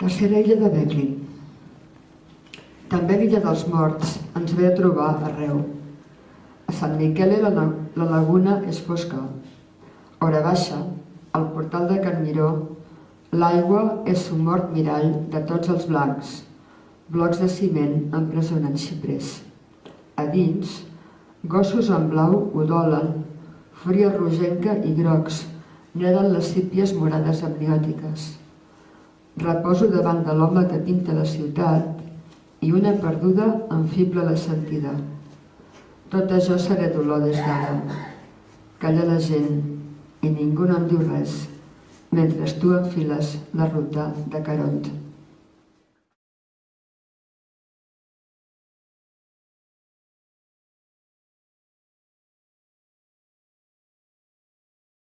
Tercera illa de Becklin. També l'illa dels morts ens ve a trobar arreu. A Sant Miquel la, la laguna és fosca. Hora baixa, al portal de Can Miró, l'aigua és un mort mirall de tots els blancs. Blocs de ciment empresonen xiprers. A dins, gossos en blau udolen, fúria rogenca i grocs, neden les sípies morades amniòtiques. Reposo davant de l'home que pinta la ciutat i una perduda enfibla la sentida. Tot això seré dolor des d'ara. Calla la gent i ningú no em diu res mentre tu enfiles la ruta de Caront.